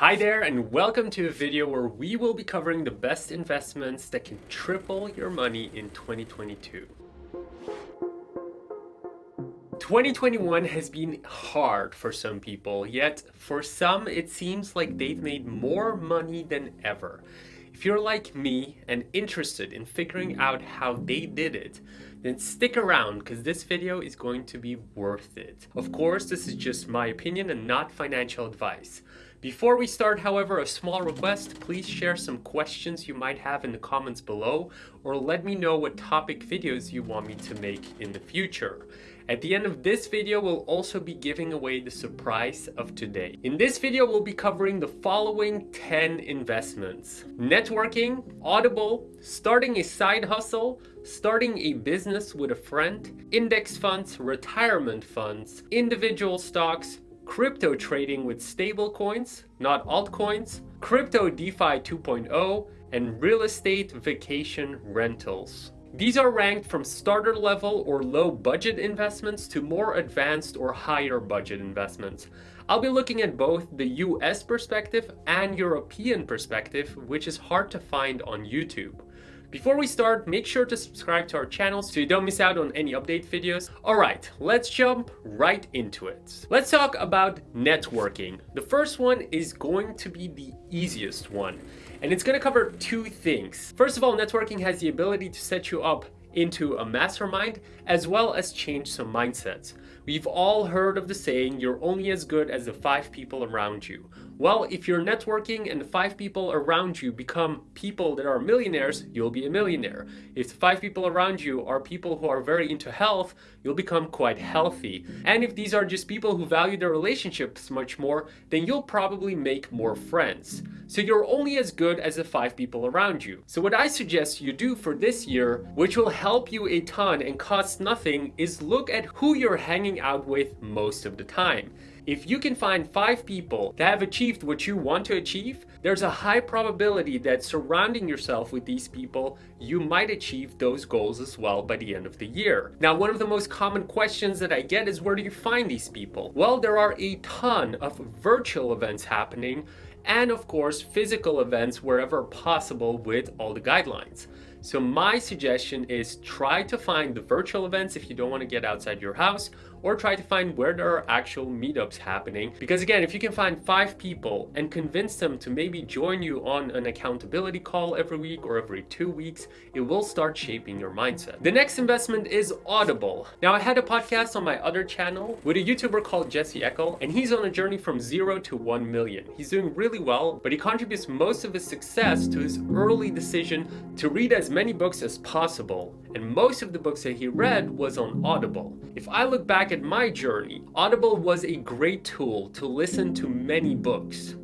Hi there and welcome to a video where we will be covering the best investments that can triple your money in 2022. 2021 has been hard for some people, yet for some it seems like they've made more money than ever. If you're like me and interested in figuring out how they did it, then stick around because this video is going to be worth it. Of course, this is just my opinion and not financial advice. Before we start, however, a small request, please share some questions you might have in the comments below or let me know what topic videos you want me to make in the future. At the end of this video, we'll also be giving away the surprise of today. In this video, we'll be covering the following 10 investments. Networking, Audible, starting a side hustle, starting a business with a friend, index funds, retirement funds, individual stocks, crypto trading with stablecoins, not altcoins, crypto DeFi 2.0, and real estate vacation rentals. These are ranked from starter level or low budget investments to more advanced or higher budget investments. I'll be looking at both the US perspective and European perspective, which is hard to find on YouTube. Before we start, make sure to subscribe to our channel so you don't miss out on any update videos. Alright, let's jump right into it. Let's talk about networking. The first one is going to be the easiest one, and it's going to cover two things. First of all, networking has the ability to set you up into a mastermind as well as change some mindsets. We've all heard of the saying, you're only as good as the five people around you. Well, if you're networking and five people around you become people that are millionaires, you'll be a millionaire. If the five people around you are people who are very into health, you'll become quite healthy. And if these are just people who value their relationships much more, then you'll probably make more friends. So you're only as good as the five people around you. So what I suggest you do for this year, which will help you a ton and cost nothing, is look at who you're hanging out with most of the time. If you can find five people that have achieved what you want to achieve, there's a high probability that surrounding yourself with these people, you might achieve those goals as well by the end of the year. Now, one of the most common questions that I get is where do you find these people? Well, there are a ton of virtual events happening and of course physical events wherever possible with all the guidelines. So my suggestion is try to find the virtual events if you don't want to get outside your house or try to find where there are actual meetups happening. Because again, if you can find five people and convince them to maybe join you on an accountability call every week or every two weeks, it will start shaping your mindset. The next investment is Audible. Now I had a podcast on my other channel with a YouTuber called Jesse Eckel and he's on a journey from zero to 1 million. He's doing really well, but he contributes most of his success to his early decision to read as many books as possible. And most of the books that he read was on Audible. If I look back at my journey, Audible was a great tool to listen to many books.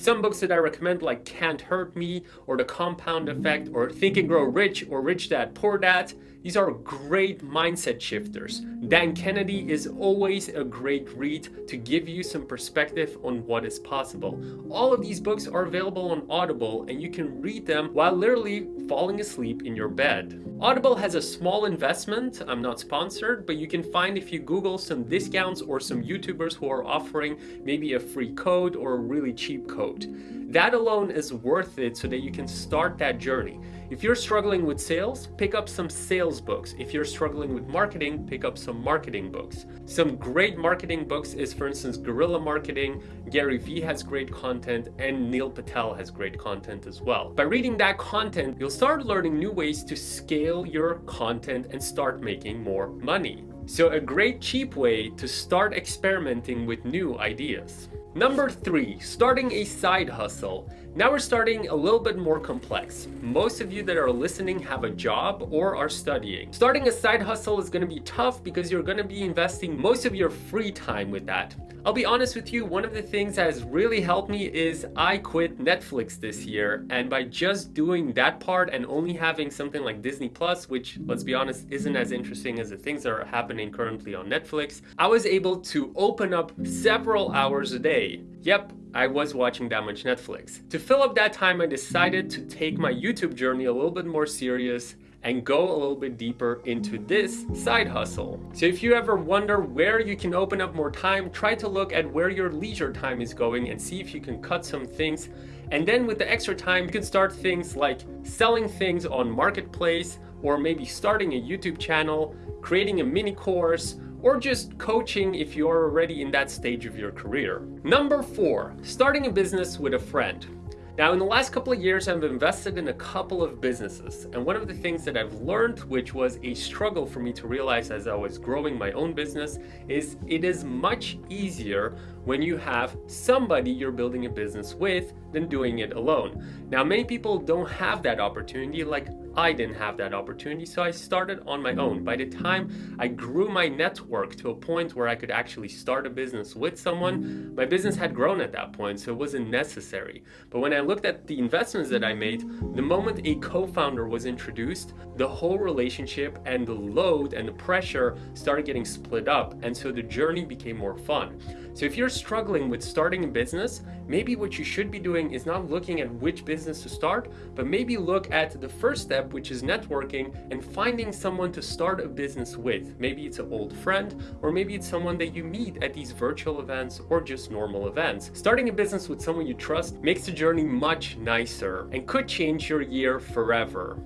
Some books that I recommend like Can't Hurt Me or The Compound Effect or Think and Grow Rich or Rich Dad Poor Dad these are great mindset shifters. Dan Kennedy is always a great read to give you some perspective on what is possible. All of these books are available on Audible and you can read them while literally falling asleep in your bed. Audible has a small investment, I'm not sponsored, but you can find if you Google some discounts or some YouTubers who are offering maybe a free code or a really cheap code. That alone is worth it so that you can start that journey. If you're struggling with sales, pick up some sales books. If you're struggling with marketing, pick up some marketing books. Some great marketing books is for instance Guerrilla Marketing, Gary Vee has great content, and Neil Patel has great content as well. By reading that content, you'll start learning new ways to scale your content and start making more money. So a great cheap way to start experimenting with new ideas. Number three, starting a side hustle. Now we're starting a little bit more complex. Most of you that are listening have a job or are studying. Starting a side hustle is going to be tough because you're going to be investing most of your free time with that. I'll be honest with you, one of the things that has really helped me is I quit Netflix this year and by just doing that part and only having something like Disney Plus, which let's be honest isn't as interesting as the things that are happening currently on Netflix, I was able to open up several hours a day. Yep, I was watching that much Netflix. To fill up that time, I decided to take my YouTube journey a little bit more serious and go a little bit deeper into this side hustle. So if you ever wonder where you can open up more time, try to look at where your leisure time is going and see if you can cut some things. And then with the extra time, you can start things like selling things on Marketplace or maybe starting a YouTube channel, creating a mini course, or just coaching if you're already in that stage of your career. Number four, starting a business with a friend. Now, in the last couple of years, I've invested in a couple of businesses. And one of the things that I've learned, which was a struggle for me to realize as I was growing my own business, is it is much easier when you have somebody you're building a business with than doing it alone. Now, many people don't have that opportunity, like I didn't have that opportunity, so I started on my own. By the time I grew my network to a point where I could actually start a business with someone, my business had grown at that point, so it wasn't necessary. But when I looked at the investments that I made, the moment a co-founder was introduced, the whole relationship and the load and the pressure started getting split up, and so the journey became more fun. So if you're struggling with starting a business, maybe what you should be doing is not looking at which business to start, but maybe look at the first step, which is networking and finding someone to start a business with. Maybe it's an old friend, or maybe it's someone that you meet at these virtual events or just normal events. Starting a business with someone you trust makes the journey much nicer and could change your year forever.